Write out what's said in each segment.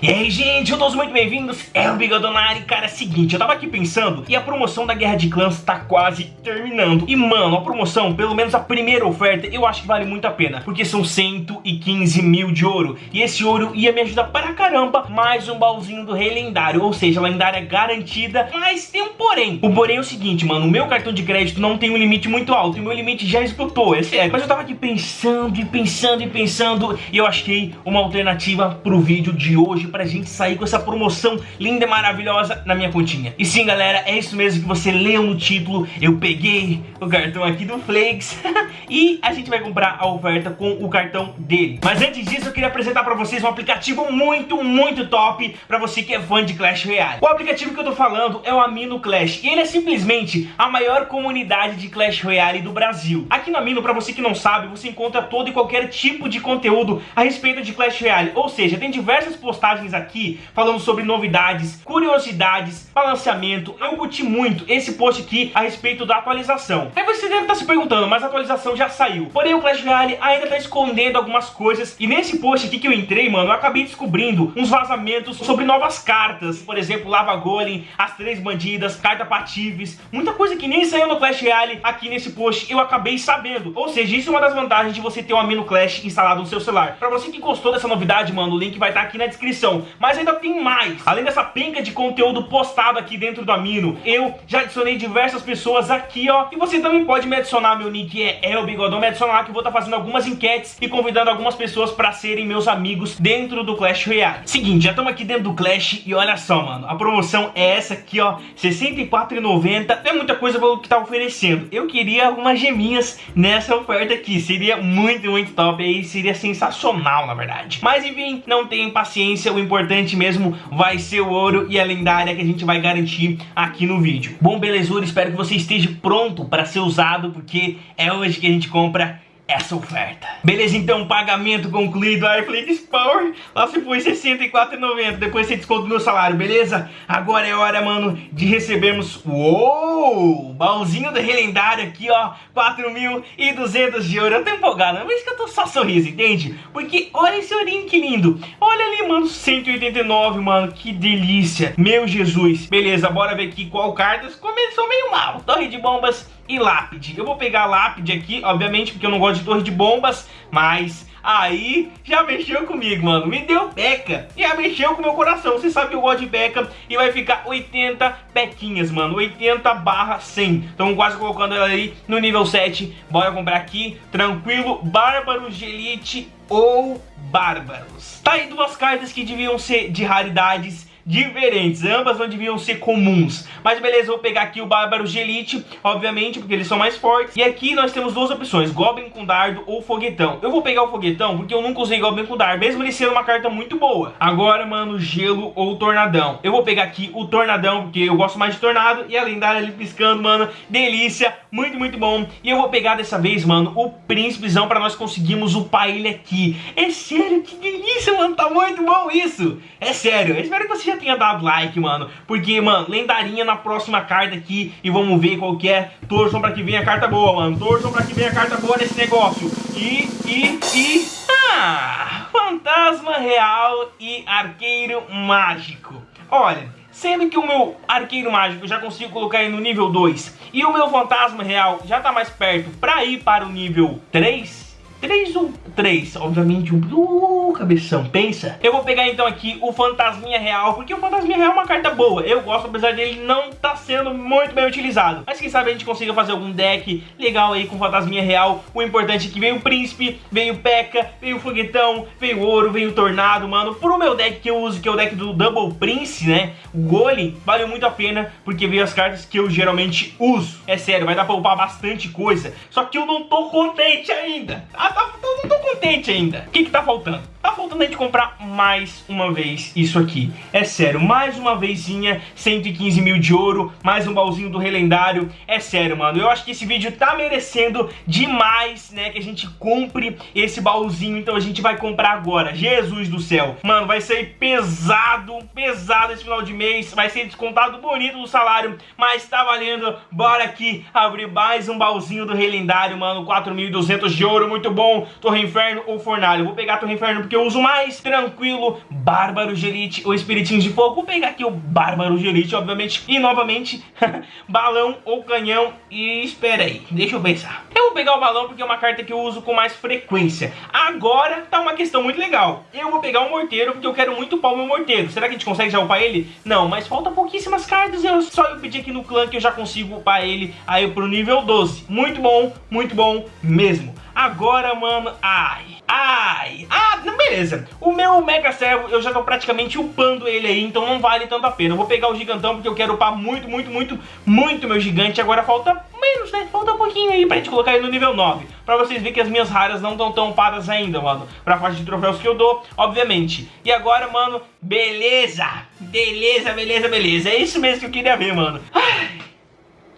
E aí, gente, todos muito bem-vindos, é o Bigodonari. Cara, é o seguinte, eu tava aqui pensando e a promoção da Guerra de Clãs tá quase terminando. E, mano, a promoção, pelo menos a primeira oferta, eu acho que vale muito a pena, porque são 115 mil de ouro. E esse ouro ia me ajudar para caramba, mais um baúzinho do Rei Lendário, ou seja, lendária garantida. Mas tem um porém. O porém é o seguinte, mano, o meu cartão de crédito não tem um limite muito alto, e o meu limite já esgotou, é sério. Mas eu tava aqui pensando e pensando e pensando, e eu achei uma alternativa pro vídeo de hoje pra gente sair com essa promoção linda e maravilhosa na minha continha. E sim, galera, é isso mesmo que você leu no título. Eu peguei o cartão aqui do Flakes e a gente vai comprar a oferta com o cartão dele. Mas antes disso, eu queria apresentar pra vocês um aplicativo muito, muito top pra você que é fã de Clash Royale. O aplicativo que eu tô falando é o Amino Clash e ele é simplesmente a maior comunidade de Clash Royale do Brasil. Aqui no Amino, pra você que não sabe, você encontra todo e qualquer tipo de conteúdo a respeito de Clash Royale, ou seja, tem diversas postagens aqui falando sobre novidades, curiosidades, balanceamento. Eu curti muito esse post aqui a respeito da atualização. Aí você deve estar se perguntando, mas a atualização já saiu. Porém, o Clash Royale ainda está escondendo algumas coisas. E nesse post aqui que eu entrei, mano, eu acabei descobrindo uns vazamentos sobre novas cartas. Por exemplo, Lava Golem, as três bandidas, carta Patives. Muita coisa que nem saiu no Clash Royale aqui nesse post eu acabei sabendo. Ou seja, isso é uma das vantagens de você ter o Amino Clash instalado no seu celular. Pra você que gostou dessa novidade, mano, o link vai estar aqui na descrição. Mas ainda tem mais. Além dessa penca de conteúdo postado aqui dentro do Amino, eu já adicionei diversas pessoas aqui, ó. E você também pode me adicionar, meu nick é El Bigodão, me adicionar lá que eu vou estar tá fazendo algumas enquetes e convidando algumas pessoas pra serem meus amigos dentro do Clash Royale. Seguinte, já estamos aqui dentro do Clash e olha só, mano, a promoção é essa aqui, ó, R$64,90. É muita coisa pelo que tá oferecendo. Eu queria algumas geminhas nessa oferta aqui. Seria muito, muito top aí, seria sensacional, na verdade. Mas enfim, não tem paciência, o importante mesmo vai ser o ouro e a lendária que a gente vai garantir aqui no vídeo. Bom, belezura, espero que você esteja pronto para ser usado, porque é hoje que a gente compra essa oferta. Beleza, então, pagamento concluído, iFlix Power, lá se foi R$64,90, depois você desconta o meu salário, beleza? Agora é hora, mano, de recebermos, uou, baúzinho da relendária aqui, ó, 4.200 de ouro, eu tô empolgado, por isso que eu tô só sorriso, entende? Porque olha esse ourinho que lindo, olha ali, mano, 189, mano, que delícia, meu Jesus. Beleza, bora ver aqui qual cartas começou meio mal, torre de bombas e lápide. Eu vou pegar lápide aqui, obviamente, porque eu não gosto de torre de bombas, mas aí já mexeu comigo, mano. Me deu beca. Já mexeu com meu coração. Você sabe que eu gosto de beca e vai ficar 80 bequinhas, mano. 80 barra 100. Então quase colocando ela aí no nível 7. Bora comprar aqui, tranquilo. Bárbaros de Elite ou Bárbaros. Tá aí duas cartas que deviam ser de raridades diferentes, ambas não deviam ser comuns. Mas beleza, vou pegar aqui o Bárbaro de Elite, obviamente, porque eles são mais fortes. E aqui nós temos duas opções, Goblin com dardo ou foguetão. Eu vou pegar o foguetão porque eu nunca usei Goblin com dardo, mesmo ele sendo uma carta muito boa. Agora, mano, gelo ou tornadão. Eu vou pegar aqui o tornadão, porque eu gosto mais de tornado. E a lendária ali piscando, mano, delícia, muito, muito bom. E eu vou pegar dessa vez, mano, o príncipezão pra nós conseguirmos upar ele aqui. É sério, que delícia, mano, tá muito bom isso. É sério, eu espero que você já tenha dado like, mano. Porque, mano, lendarinha na próxima carta aqui. E vamos ver qual que é. Torçam pra que venha a carta boa, mano. Torçam pra que venha a carta boa nesse negócio. E, e, e... Ah! Fantasma real e arqueiro mágico. Olha... Sendo que o meu arqueiro mágico já consigo colocar ele no nível 2 e o meu fantasma real já tá mais perto pra ir para o nível 3, 3 ou 3, obviamente um... Uh, cabeção, pensa. Eu vou pegar então aqui o Fantasminha Real, porque o Fantasminha Real é uma carta boa. Eu gosto, apesar dele não tá sendo muito bem utilizado. Mas quem sabe a gente consiga fazer algum deck legal aí com Fantasminha Real. O importante é que veio o Príncipe, veio o P.E.K.K.A, veio o Foguetão, veio o Ouro, veio o Tornado, mano. Pro meu deck que eu uso, que é o deck do Double Prince, né? O Golem, valeu muito a pena, porque veio as cartas que eu geralmente uso. É sério, vai dar pra upar bastante coisa. Só que eu não tô contente ainda. Ah, tá, tá, não tô contente ainda. O que que tá faltando? Tá faltando a gente comprar mais uma vez isso aqui. É sério, mais uma vezinha, 115 mil de ouro, mais um baúzinho do relendário. É sério, mano, eu acho que esse vídeo tá merecendo demais, né, que a gente compre esse baúzinho. Então a gente vai comprar agora. Jesus do céu. Mano, vai sair pesado, pesado esse final de mês. Vai ser descontado bonito do salário, mas tá valendo. Bora aqui abrir mais um baúzinho do relendário, mano. 4.200 de ouro, muito bom bom, Torre Inferno ou Fornalha. Eu vou pegar Torre Inferno porque eu uso mais. Tranquilo, Bárbaro de Elite ou Espiritinhos de Fogo. Vou pegar aqui o Bárbaro de Elite, obviamente. E novamente, balão ou canhão. E espera aí, deixa eu pensar. Eu vou pegar o balão porque é uma carta que eu uso com mais frequência. Agora tá uma questão muito legal. Eu vou pegar o morteiro porque eu quero muito upar o meu morteiro. Será que a gente consegue já upar ele? Não, mas falta pouquíssimas cartas. Eu, só eu pedir aqui no clã que eu já consigo upar ele aí pro nível 12. Muito bom, muito bom mesmo. Agora, mano, ai, ai, ah, beleza. O meu Mega Servo, eu já tô praticamente upando ele aí, então não vale tanto a pena. Eu vou pegar o Gigantão porque eu quero upar muito, muito, muito, muito meu Gigante. Agora falta menos, né? Falta um pouquinho aí pra gente colocar ele no nível 9. Pra vocês verem que as minhas raras não estão tão upadas ainda, mano. Pra faixa de troféus que eu dou, obviamente. E agora, mano, beleza. Beleza, beleza, beleza. É isso mesmo que eu queria ver, mano. Ai,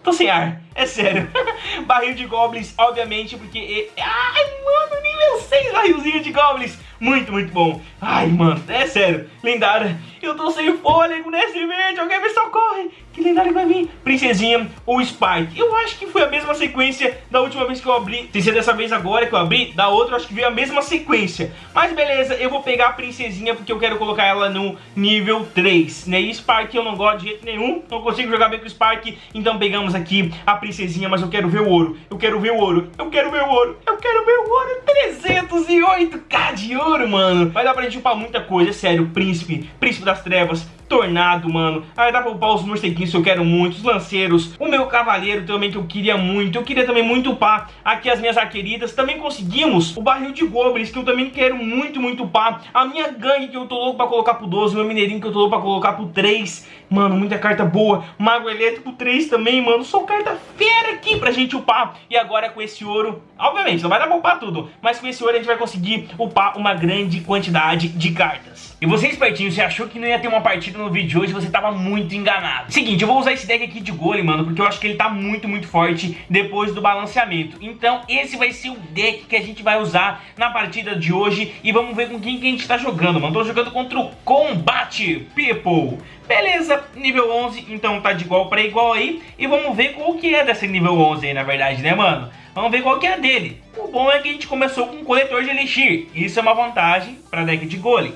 tô sem ar. É sério. barril de goblins, obviamente, porque... Ai, mano, nível 6 barrilzinho de goblins. Muito, muito bom. Ai, mano, é sério. Lendária. Eu tô sem fôlego nesse vídeo. Alguém me socorre. Que lendário vai vir? Princesinha ou Spike? Eu acho que foi a mesma sequência da última vez que eu abri. Se ser dessa vez agora que eu abri, da outra eu acho que veio a mesma sequência. Mas beleza, eu vou pegar a Princesinha porque eu quero colocar ela no nível 3. Né? E Spark eu não gosto de jeito nenhum. Não consigo jogar bem com o Spark. Então pegamos aqui a Princesinha, mas eu quero ver o ouro. Eu quero ver o ouro. Eu quero ver o ouro. Eu quero ver o ouro. 308k de ouro, mano. Vai dar pra gente upar muita coisa, é sério. Príncipe, Príncipe das Trevas, Tornado, mano. Aí dá pra upar os morceguinhos que eu quero muito, os lanceiros, o meu cavaleiro também que eu queria muito. Eu queria também muito upar aqui as minhas arqueritas. Também conseguimos o barril de goblins que eu também quero muito, muito upar. A minha gangue que eu tô louco pra colocar pro 12, o meu mineirinho que eu tô louco pra colocar pro 3. Mano, muita carta boa. Mago elétrico 3 também, mano. Só carta fera aqui pra gente upar. E agora com esse ouro, obviamente, não vai dar pra upar tudo. Mas com esse ouro a gente vai conseguir upar uma grande quantidade de cartas. E você, espertinho, você achou que não ia ter uma partida no vídeo de hoje, você tava muito enganado. Seguinte, eu vou usar esse deck aqui de golem, mano, porque eu acho que ele tá muito, muito forte depois do balanceamento. Então, esse vai ser o deck que a gente vai usar na partida de hoje e vamos ver com quem que a gente tá jogando, mano. Tô jogando contra o Combat People. Beleza, nível 11, então tá de igual pra igual aí. E vamos ver qual que é desse nível 11 aí, na verdade, né, mano? Vamos ver qual que é dele. O bom é que a gente começou com um coletor de Elixir. Isso é uma vantagem pra deck de golem.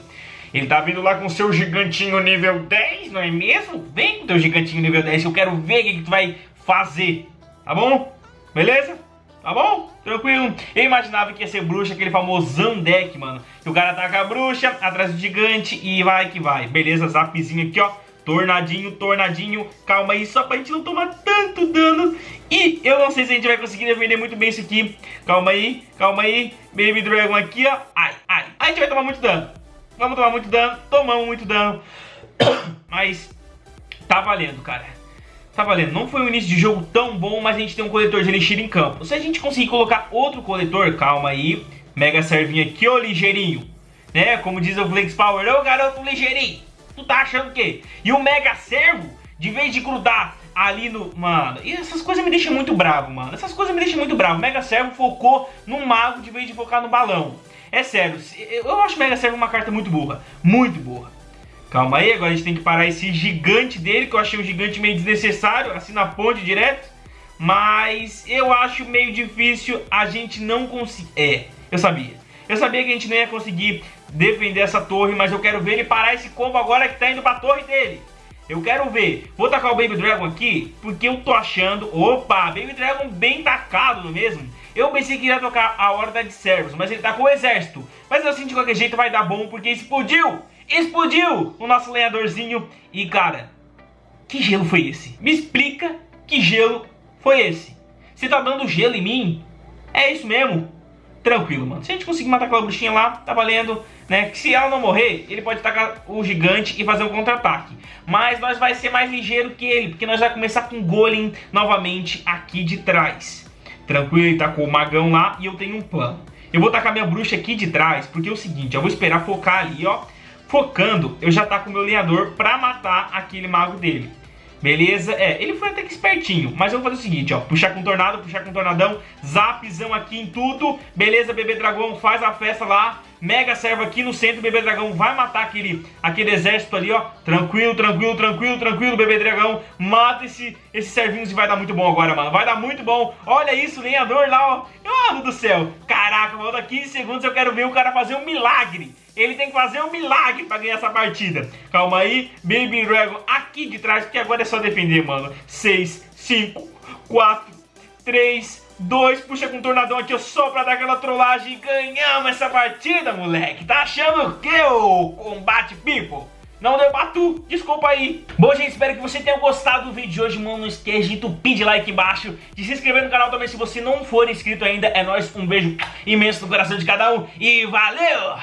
Ele tá vindo lá com seu gigantinho nível 10, não é mesmo? Vem com teu gigantinho nível 10, eu quero ver o que, que tu vai fazer. Tá bom? Beleza? Tá bom? Tranquilo. Eu imaginava que ia ser bruxa, aquele famoso deck, mano. Que o cara ataca a bruxa, atrás do gigante e vai que vai. Beleza, zapzinho aqui, ó. Tornadinho, tornadinho. Calma aí, só pra gente não tomar tanto dano. E eu não sei se a gente vai conseguir defender muito bem isso aqui. Calma aí, calma aí. Baby Dragon aqui, ó. Ai, ai. A gente vai tomar muito dano. Vamos tomar muito dano, tomamos muito dano. Mas tá valendo, cara. Tá valendo. Não foi um início de jogo tão bom, mas a gente tem um coletor de elixir em campo. Se a gente conseguir colocar outro coletor, calma aí. Mega servinho aqui, ô ligeirinho. Né? Como diz o Flex Power, ô garoto ligeirinho. Tu tá achando o quê? E o Mega Servo, de vez de grudar ali no... Mano, e essas coisas me deixam muito bravo, mano. Essas coisas me deixam muito bravo. O Mega Servo focou no mago de vez de focar no balão. É sério, eu acho Mega Servo uma carta muito burra. Muito burra. Calma aí, agora a gente tem que parar esse gigante dele, que eu achei um gigante meio desnecessário, assim na ponte direto. Mas eu acho meio difícil a gente não conseguir... É, eu sabia. Eu sabia que a gente não ia conseguir defender essa torre, mas eu quero ver ele parar esse combo agora que tá indo pra torre dele. Eu quero ver. Vou tacar o Baby Dragon aqui, porque eu tô achando... Opa, Baby Dragon bem tacado, não é mesmo? Eu pensei que ia tocar a Horda de Servos, mas ele tá com o exército. Mas assim, de qualquer jeito vai dar bom, porque explodiu! Explodiu o nosso lenhadorzinho. E, cara, que gelo foi esse? Me explica que gelo foi esse. Você tá dando gelo em mim? É isso mesmo? Tranquilo, mano. Se a gente conseguir matar aquela bruxinha lá, tá valendo, né? Que se ela não morrer, ele pode tacar o gigante e fazer um contra-ataque. Mas nós vai ser mais ligeiro que ele, porque nós vai começar com o Golem novamente aqui de trás. Tranquilo, ele tá com o magão lá e eu tenho um plano. Eu vou tacar minha bruxa aqui de trás, porque é o seguinte, eu vou esperar focar ali, ó. Focando, eu já tá com o meu lenhador pra matar aquele mago dele. Beleza? É, ele foi até que espertinho, mas eu vou fazer o seguinte, ó. Puxar com tornado, puxar com tornadão, zapzão aqui em tudo. Beleza, bebê dragão, faz a festa lá. Mega servo aqui no centro, bebê dragão vai matar aquele, aquele exército ali, ó. Tranquilo, tranquilo, tranquilo, tranquilo, bebê dragão. Mata esse, esse servinho e vai dar muito bom agora, mano. Vai dar muito bom. Olha isso, lenhador lá, ó. Mano do céu. Caraca, falta 15 segundos eu quero ver o cara fazer um milagre. Ele tem que fazer um milagre pra ganhar essa partida. Calma aí, Baby Dragon aqui de trás, porque agora é só defender, mano. 6, 5, 4, 3, 2, puxa com o tornadão aqui só pra dar aquela trollagem e ganhamos essa partida, moleque. Tá achando o que, ô combate people? Não deu pra tu, desculpa aí Bom, gente, espero que você tenha gostado do vídeo de hoje Mano, não esqueça de entupir de like embaixo De se inscrever no canal também se você não for inscrito ainda É nóis, um beijo imenso no coração de cada um E valeu!